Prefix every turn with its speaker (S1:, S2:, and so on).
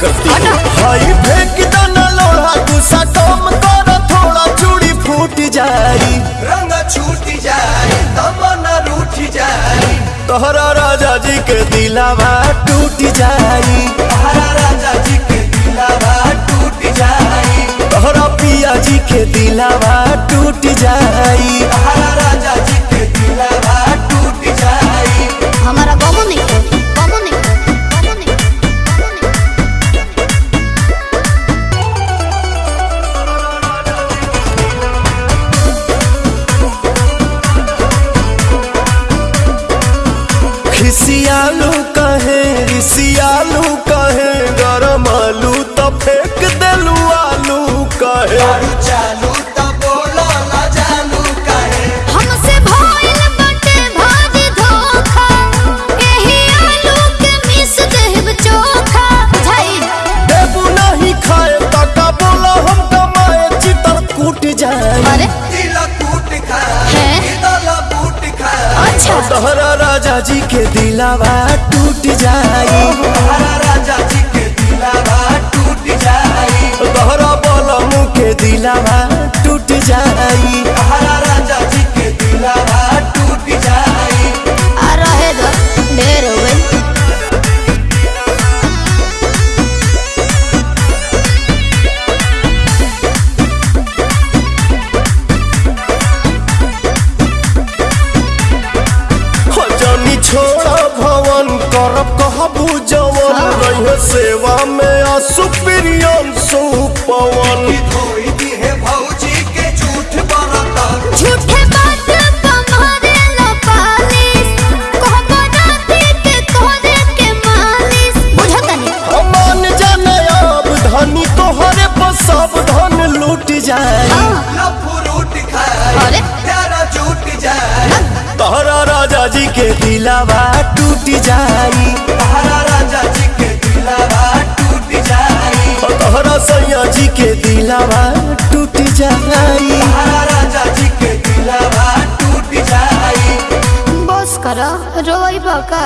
S1: करती हई फेंक दो न लोहा
S2: गुस्सा कम करो थोड़ा चूड़ी फूट जाई।
S1: रंग छूट जाई रूठ जाई।
S2: तोहरा राजा जी के दिलावा टूट जाई।
S1: तोहरा राजा जी के दिलावा टूट
S3: जाई। तोहरा पिया जी के दिलावा टूट जाई। तोहरा
S2: खिसियालू कहे सियालू कहे गरम आलू तो फेंक दलू आलू कहे। दिलावा टूट जाई करब कहबू जवन
S3: हाँ।
S2: सेवा में आसु प्रियम सुपवन।
S1: धोई दी है भौजी के झूठ बरता
S3: झूठे बात कमारे लो पालिस कहबो राती के कोरे के मालिस। बुझतनी
S2: मान जाने अब धनी तोहरे पर सब धन लूट जाए।
S1: खाए
S3: अरे?
S1: झूठ जाए।
S2: तोहरा राजा जी के दिलावा टूट जाई
S1: दिलावा टूट
S2: जाई।
S1: राजा जी के दिलावा टूट जाए
S3: बस करो रोई बका।